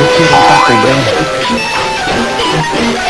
Eu quero ele tá?